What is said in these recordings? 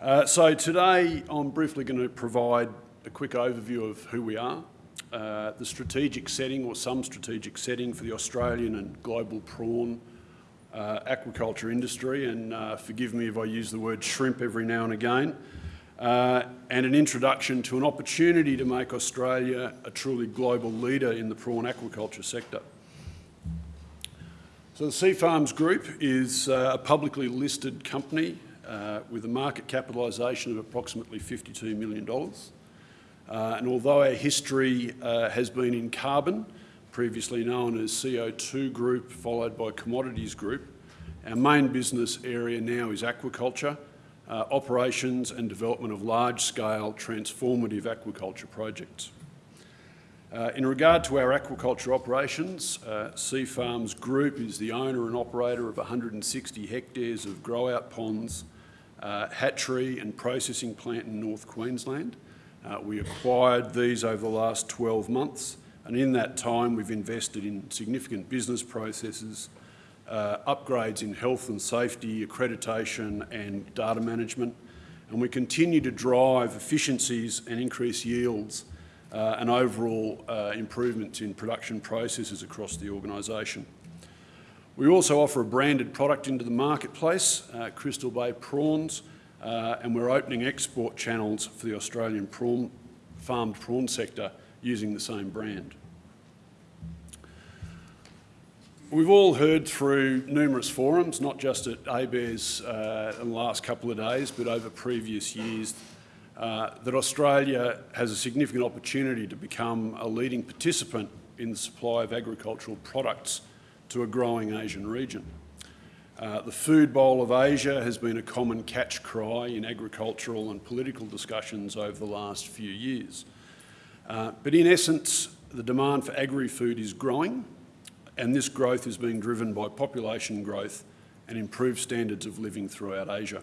Uh, so today I'm briefly going to provide a quick overview of who we are, uh, the strategic setting or some strategic setting for the Australian and global prawn uh, aquaculture industry, and uh, forgive me if I use the word shrimp every now and again, uh, and an introduction to an opportunity to make Australia a truly global leader in the prawn aquaculture sector. So the Seafarms Group is uh, a publicly listed company uh, with a market capitalisation of approximately $52 million. Uh, and although our history uh, has been in carbon, previously known as CO2 Group, followed by Commodities Group, our main business area now is aquaculture, uh, operations and development of large-scale transformative aquaculture projects. Uh, in regard to our aquaculture operations, uh, Seafarms Group is the owner and operator of 160 hectares of grow-out ponds, uh, hatchery and processing plant in North Queensland. Uh, we acquired these over the last 12 months and in that time we've invested in significant business processes, uh, upgrades in health and safety, accreditation and data management and we continue to drive efficiencies and increase yields uh, and overall uh, improvements in production processes across the organisation. We also offer a branded product into the marketplace, uh, Crystal Bay prawns, uh, and we're opening export channels for the Australian prawn, farmed prawn sector using the same brand. We've all heard through numerous forums, not just at ABARES uh, in the last couple of days, but over previous years, uh, that Australia has a significant opportunity to become a leading participant in the supply of agricultural products to a growing Asian region. Uh, the food bowl of Asia has been a common catch cry in agricultural and political discussions over the last few years. Uh, but in essence, the demand for agri-food is growing and this growth is being driven by population growth and improved standards of living throughout Asia.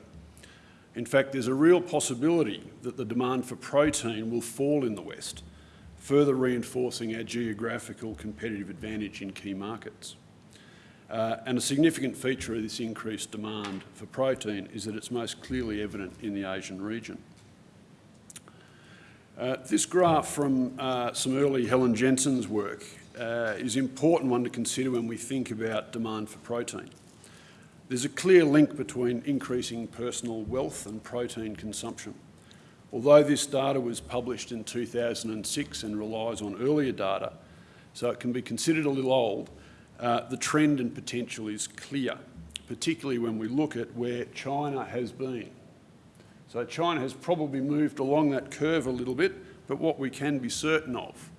In fact, there's a real possibility that the demand for protein will fall in the West, further reinforcing our geographical competitive advantage in key markets. Uh, and a significant feature of this increased demand for protein is that it's most clearly evident in the Asian region. Uh, this graph from uh, some early Helen Jensen's work uh, is an important one to consider when we think about demand for protein. There's a clear link between increasing personal wealth and protein consumption. Although this data was published in 2006 and relies on earlier data, so it can be considered a little old, uh, the trend and potential is clear, particularly when we look at where China has been. So China has probably moved along that curve a little bit, but what we can be certain of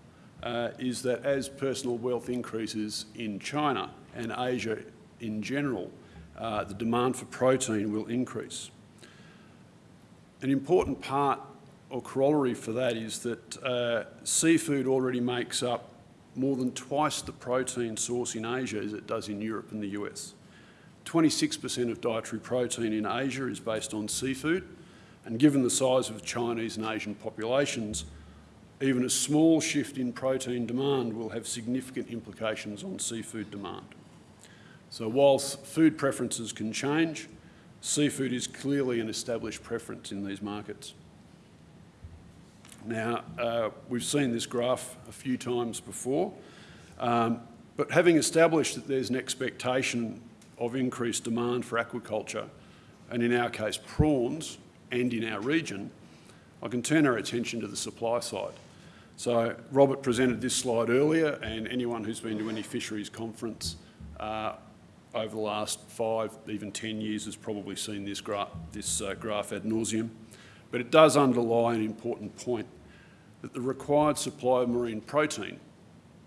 uh, is that as personal wealth increases in China and Asia in general, uh, the demand for protein will increase. An important part or corollary for that is that uh, seafood already makes up more than twice the protein source in Asia as it does in Europe and the US. 26% of dietary protein in Asia is based on seafood, and given the size of Chinese and Asian populations, even a small shift in protein demand will have significant implications on seafood demand. So whilst food preferences can change, seafood is clearly an established preference in these markets. Now, uh, we've seen this graph a few times before, um, but having established that there's an expectation of increased demand for aquaculture, and in our case prawns, and in our region, I can turn our attention to the supply side. So Robert presented this slide earlier, and anyone who's been to any fisheries conference uh, over the last five, even 10 years has probably seen this, gra this uh, graph ad nauseum. But it does underlie an important point that the required supply of marine protein,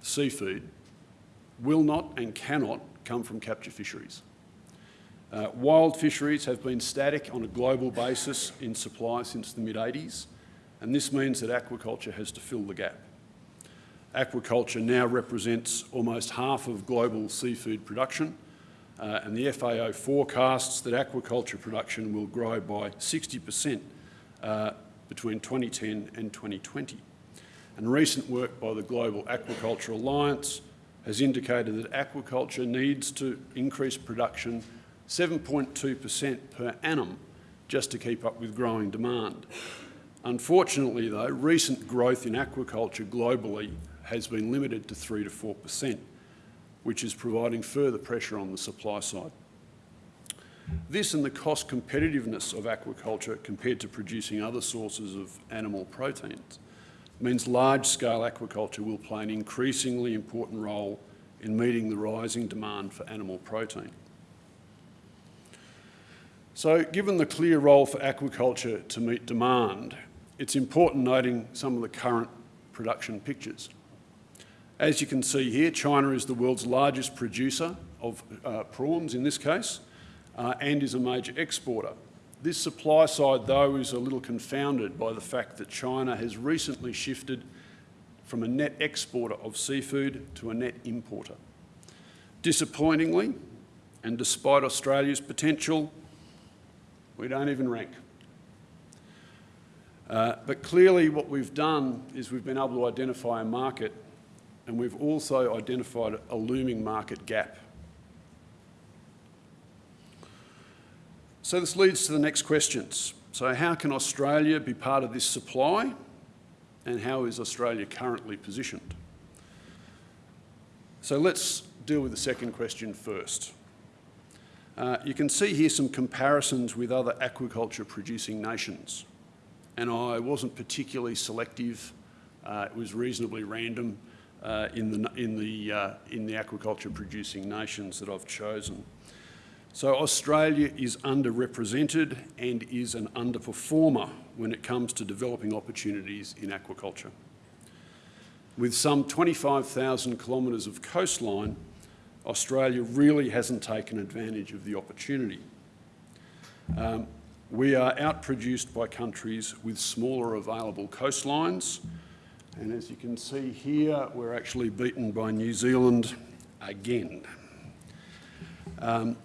seafood, will not and cannot come from capture fisheries. Uh, wild fisheries have been static on a global basis in supply since the mid-80s, and this means that aquaculture has to fill the gap. Aquaculture now represents almost half of global seafood production, uh, and the FAO forecasts that aquaculture production will grow by 60% uh, between 2010 and 2020. And recent work by the Global Aquaculture Alliance has indicated that aquaculture needs to increase production 7.2% per annum just to keep up with growing demand. Unfortunately though, recent growth in aquaculture globally has been limited to 3 to 4%, which is providing further pressure on the supply side. This and the cost competitiveness of aquaculture compared to producing other sources of animal proteins means large-scale aquaculture will play an increasingly important role in meeting the rising demand for animal protein. So given the clear role for aquaculture to meet demand, it's important noting some of the current production pictures. As you can see here, China is the world's largest producer of uh, prawns in this case, uh, and is a major exporter. This supply side, though, is a little confounded by the fact that China has recently shifted from a net exporter of seafood to a net importer. Disappointingly, and despite Australia's potential, we don't even rank. Uh, but clearly what we've done is we've been able to identify a market and we've also identified a looming market gap. So this leads to the next questions. So how can Australia be part of this supply and how is Australia currently positioned? So let's deal with the second question first. Uh, you can see here some comparisons with other aquaculture producing nations. And I wasn't particularly selective, uh, it was reasonably random uh, in, the, in, the, uh, in the aquaculture producing nations that I've chosen. So Australia is underrepresented and is an underperformer when it comes to developing opportunities in aquaculture. With some 25,000 kilometres of coastline, Australia really hasn't taken advantage of the opportunity. Um, we are outproduced by countries with smaller available coastlines, and as you can see here, we're actually beaten by New Zealand again. Um,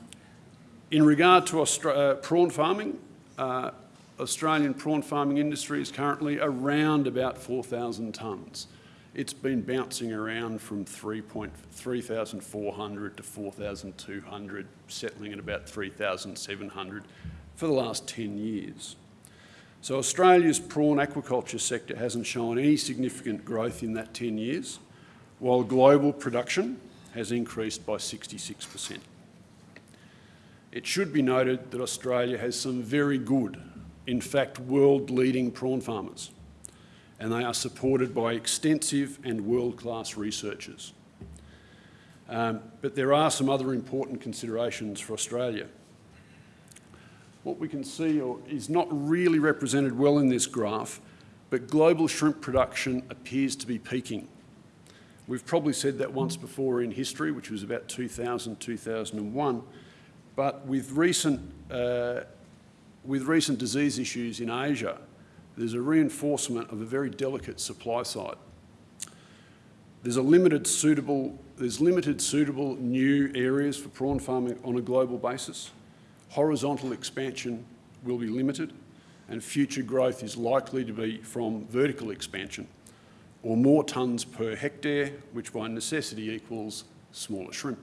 in regard to Austra uh, prawn farming, uh, Australian prawn farming industry is currently around about 4,000 tonnes. It's been bouncing around from 3,400 to 4,200, settling at about 3,700 for the last 10 years. So Australia's prawn aquaculture sector hasn't shown any significant growth in that 10 years, while global production has increased by 66%. It should be noted that Australia has some very good, in fact world-leading prawn farmers, and they are supported by extensive and world-class researchers. Um, but there are some other important considerations for Australia. What we can see is not really represented well in this graph, but global shrimp production appears to be peaking. We've probably said that once before in history, which was about 2000, 2001, but with recent, uh, with recent disease issues in Asia, there's a reinforcement of a very delicate supply side. There's a limited suitable, there's limited suitable new areas for prawn farming on a global basis. Horizontal expansion will be limited and future growth is likely to be from vertical expansion or more tonnes per hectare, which by necessity equals smaller shrimp.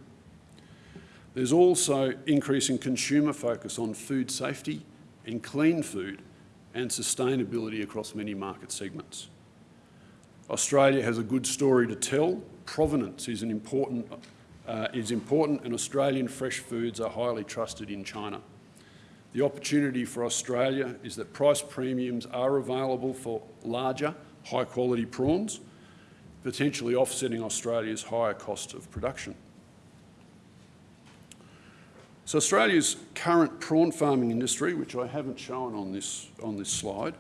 There's also increasing consumer focus on food safety and clean food and sustainability across many market segments. Australia has a good story to tell. Provenance is, an important, uh, is important and Australian fresh foods are highly trusted in China. The opportunity for Australia is that price premiums are available for larger, high quality prawns, potentially offsetting Australia's higher cost of production. So Australia's current prawn farming industry, which I haven't shown on this, on this slide,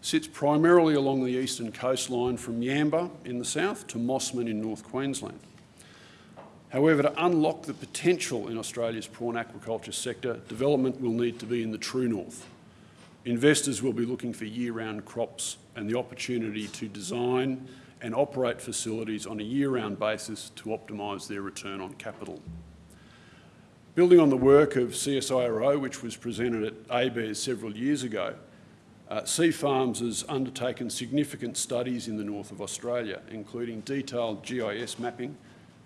sits primarily along the eastern coastline from Yamba in the south to Mossman in North Queensland. However, to unlock the potential in Australia's prawn aquaculture sector, development will need to be in the true north. Investors will be looking for year-round crops and the opportunity to design and operate facilities on a year-round basis to optimise their return on capital. Building on the work of CSIRO, which was presented at ABARES several years ago, uh, Seafarms has undertaken significant studies in the north of Australia, including detailed GIS mapping,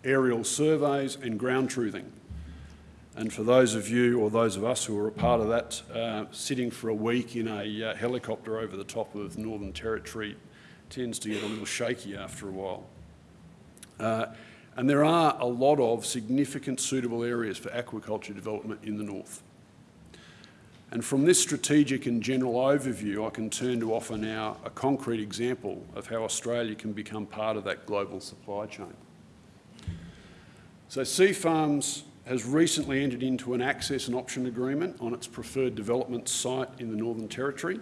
aerial surveys and ground truthing. And for those of you or those of us who were a part of that, uh, sitting for a week in a uh, helicopter over the top of Northern Territory tends to get a little shaky after a while. And there are a lot of significant suitable areas for aquaculture development in the north. And from this strategic and general overview, I can turn to offer now a concrete example of how Australia can become part of that global supply chain. So Seafarms has recently entered into an access and option agreement on its preferred development site in the Northern Territory,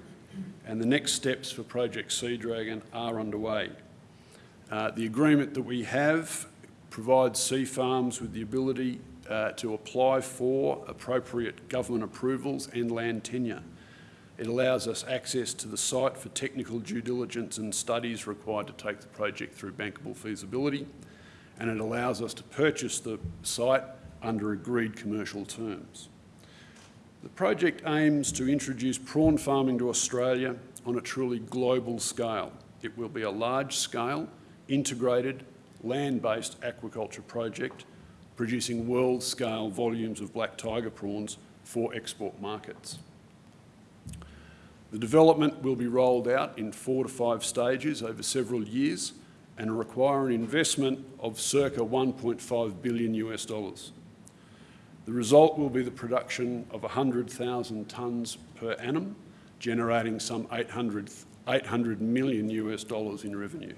and the next steps for Project Sea Dragon are underway. Uh, the agreement that we have provides Seafarms with the ability uh, to apply for appropriate government approvals and land tenure. It allows us access to the site for technical due diligence and studies required to take the project through bankable feasibility, and it allows us to purchase the site under agreed commercial terms. The project aims to introduce prawn farming to Australia on a truly global scale. It will be a large-scale, integrated, land-based aquaculture project producing world-scale volumes of black tiger prawns for export markets. The development will be rolled out in four to five stages over several years and require an investment of circa 1.5 billion US dollars. The result will be the production of 100,000 tonnes per annum, generating some 800, 800 million US dollars in revenue.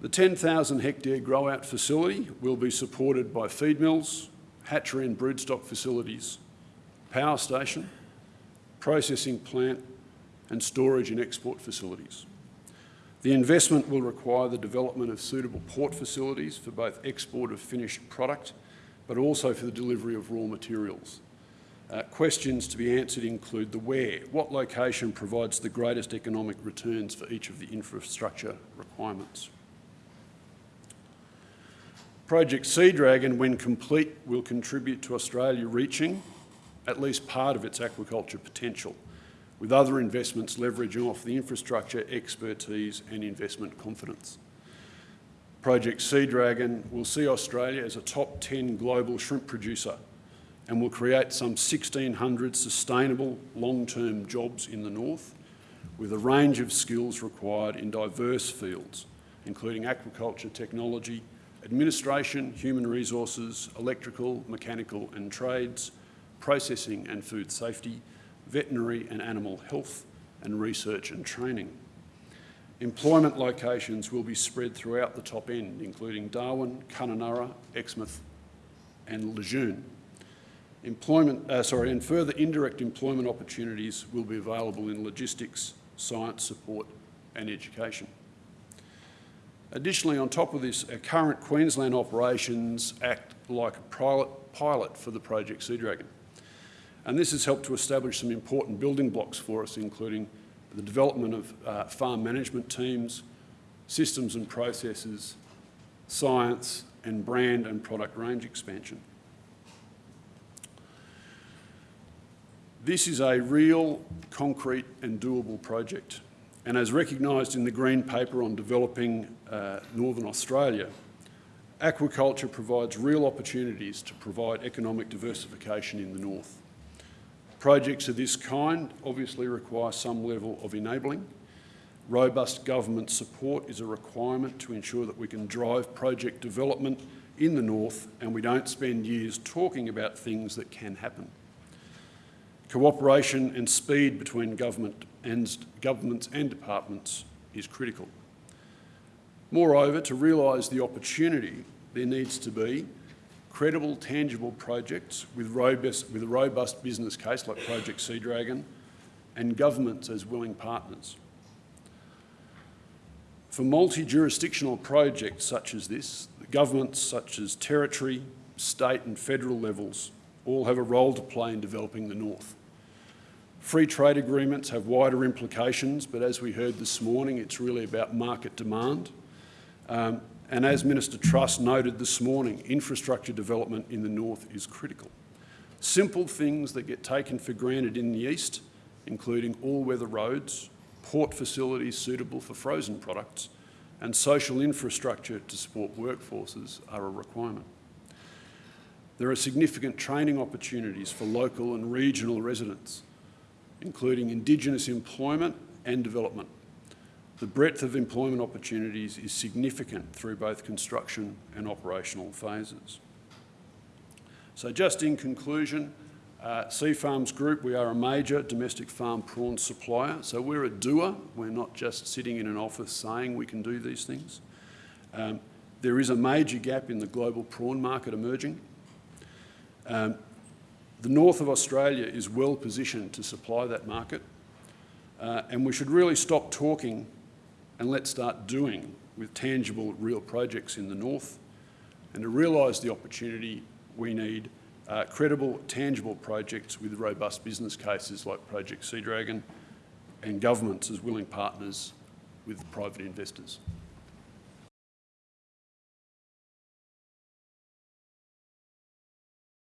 The 10,000 hectare grow out facility will be supported by feed mills, hatchery and broodstock facilities, power station, processing plant and storage and export facilities. The investment will require the development of suitable port facilities for both export of finished product, but also for the delivery of raw materials. Uh, questions to be answered include the where. What location provides the greatest economic returns for each of the infrastructure requirements? Project Sea Dragon, when complete, will contribute to Australia reaching at least part of its aquaculture potential, with other investments leveraging off the infrastructure, expertise and investment confidence. Project Sea Dragon will see Australia as a top 10 global shrimp producer and will create some 1,600 sustainable long-term jobs in the north with a range of skills required in diverse fields, including aquaculture technology, administration, human resources, electrical, mechanical and trades, processing and food safety, veterinary and animal health, and research and training. Employment locations will be spread throughout the top end, including Darwin, Kununurra, Exmouth and Legune. Employment, uh, sorry, and further indirect employment opportunities will be available in logistics, science support and education. Additionally, on top of this, our current Queensland operations act like a pilot, pilot for the Project Sea Dragon. And this has helped to establish some important building blocks for us, including the development of uh, farm management teams, systems and processes, science, and brand and product range expansion. This is a real, concrete and doable project. And as recognised in the Green Paper on developing uh, Northern Australia, aquaculture provides real opportunities to provide economic diversification in the north. Projects of this kind obviously require some level of enabling. Robust government support is a requirement to ensure that we can drive project development in the north and we don't spend years talking about things that can happen. Cooperation and speed between government and governments and departments is critical. Moreover, to realise the opportunity, there needs to be credible, tangible projects with, robust, with a robust business case like Project Sea Dragon and governments as willing partners. For multi-jurisdictional projects such as this, governments such as territory, state and federal levels all have a role to play in developing the North. Free trade agreements have wider implications, but as we heard this morning, it's really about market demand. Um, and as Minister Truss noted this morning, infrastructure development in the north is critical. Simple things that get taken for granted in the east, including all-weather roads, port facilities suitable for frozen products, and social infrastructure to support workforces are a requirement. There are significant training opportunities for local and regional residents, including Indigenous employment and development. The breadth of employment opportunities is significant through both construction and operational phases. So just in conclusion, uh, Seafarms Group, we are a major domestic farm prawn supplier. So we're a doer. We're not just sitting in an office saying we can do these things. Um, there is a major gap in the global prawn market emerging. Um, the north of Australia is well positioned to supply that market. Uh, and we should really stop talking and let's start doing with tangible, real projects in the north. And to realise the opportunity, we need uh, credible, tangible projects with robust business cases like Project Sea Dragon and governments as willing partners with private investors.